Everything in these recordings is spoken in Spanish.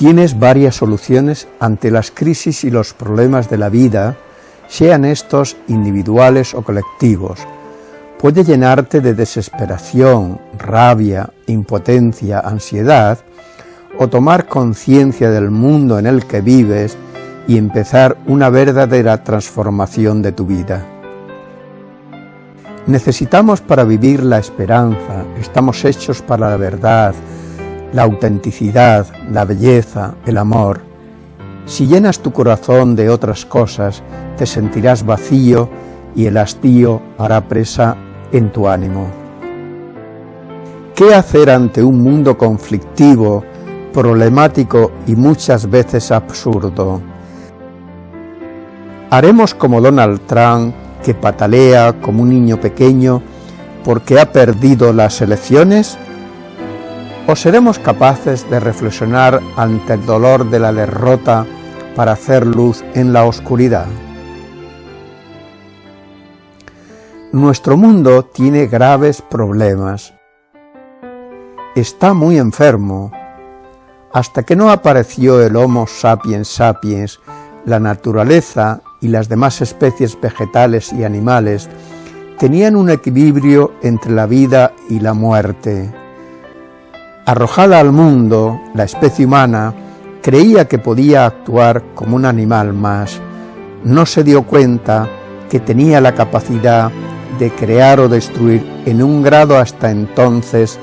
Tienes varias soluciones ante las crisis y los problemas de la vida, sean estos individuales o colectivos. Puede llenarte de desesperación, rabia, impotencia, ansiedad, o tomar conciencia del mundo en el que vives y empezar una verdadera transformación de tu vida. Necesitamos para vivir la esperanza, estamos hechos para la verdad, la autenticidad, la belleza, el amor. Si llenas tu corazón de otras cosas, te sentirás vacío y el hastío hará presa en tu ánimo. ¿Qué hacer ante un mundo conflictivo, problemático y muchas veces absurdo? ¿Haremos como Donald Trump, que patalea como un niño pequeño porque ha perdido las elecciones? ¿O seremos capaces de reflexionar ante el dolor de la derrota para hacer luz en la oscuridad? Nuestro mundo tiene graves problemas. Está muy enfermo. Hasta que no apareció el Homo sapiens sapiens, la naturaleza y las demás especies vegetales y animales tenían un equilibrio entre la vida y la muerte. Arrojada al mundo, la especie humana creía que podía actuar como un animal más. No se dio cuenta que tenía la capacidad de crear o destruir en un grado hasta entonces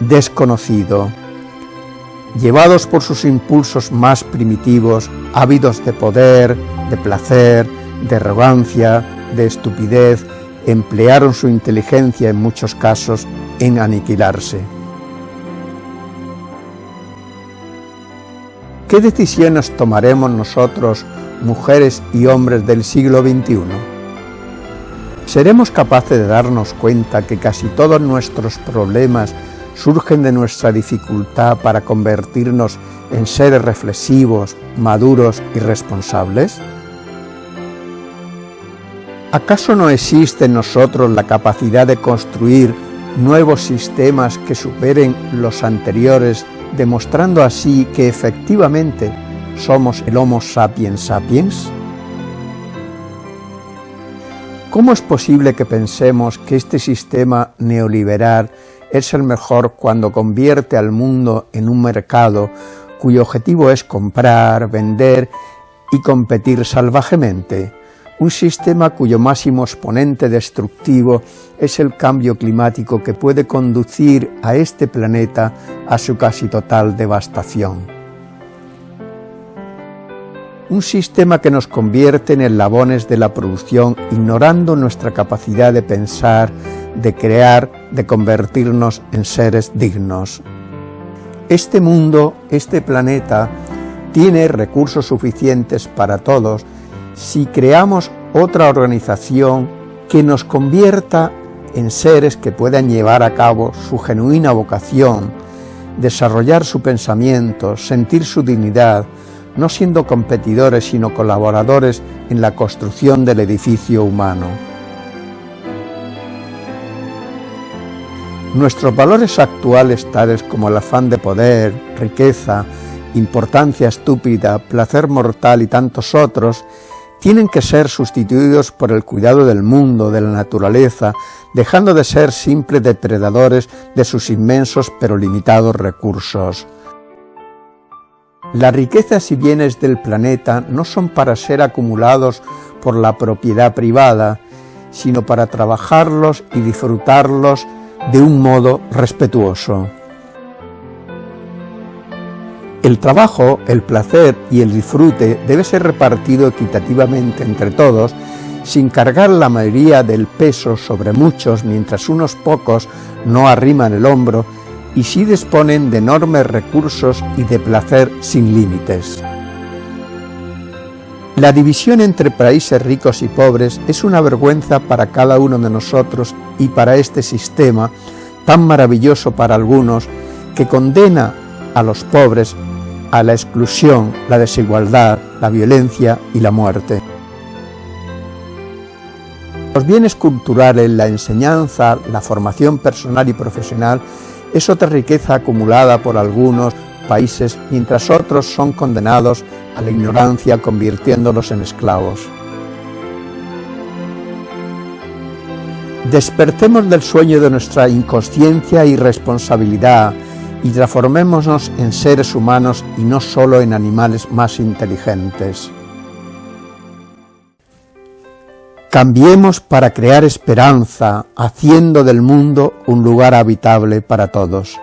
desconocido. Llevados por sus impulsos más primitivos, ávidos de poder, de placer, de arrogancia, de estupidez, emplearon su inteligencia en muchos casos en aniquilarse. ¿Qué decisiones tomaremos nosotros, mujeres y hombres del siglo XXI? ¿Seremos capaces de darnos cuenta que casi todos nuestros problemas surgen de nuestra dificultad para convertirnos en seres reflexivos, maduros y responsables? ¿Acaso no existe en nosotros la capacidad de construir nuevos sistemas que superen los anteriores demostrando así que efectivamente somos el Homo sapiens sapiens? ¿Cómo es posible que pensemos que este sistema neoliberal es el mejor cuando convierte al mundo en un mercado cuyo objetivo es comprar, vender y competir salvajemente? Un sistema cuyo máximo exponente destructivo es el cambio climático que puede conducir a este planeta a su casi total devastación. Un sistema que nos convierte en eslabones de la producción, ignorando nuestra capacidad de pensar, de crear, de convertirnos en seres dignos. Este mundo, este planeta, tiene recursos suficientes para todos si creamos otra organización que nos convierta en seres que puedan llevar a cabo su genuina vocación, desarrollar su pensamiento, sentir su dignidad, no siendo competidores sino colaboradores en la construcción del edificio humano. Nuestros valores actuales tales como el afán de poder, riqueza, importancia estúpida, placer mortal y tantos otros tienen que ser sustituidos por el cuidado del mundo, de la naturaleza, dejando de ser simples depredadores de sus inmensos pero limitados recursos. Las riquezas y bienes del planeta no son para ser acumulados por la propiedad privada, sino para trabajarlos y disfrutarlos de un modo respetuoso. El trabajo, el placer y el disfrute debe ser repartido equitativamente entre todos sin cargar la mayoría del peso sobre muchos mientras unos pocos no arriman el hombro y sí disponen de enormes recursos y de placer sin límites. La división entre países ricos y pobres es una vergüenza para cada uno de nosotros y para este sistema tan maravilloso para algunos que condena a los pobres a la exclusión, la desigualdad, la violencia y la muerte. Los bienes culturales, la enseñanza, la formación personal y profesional es otra riqueza acumulada por algunos países, mientras otros son condenados a la ignorancia convirtiéndolos en esclavos. Despertemos del sueño de nuestra inconsciencia y responsabilidad y transformémonos en seres humanos y no solo en animales más inteligentes. Cambiemos para crear esperanza, haciendo del mundo un lugar habitable para todos.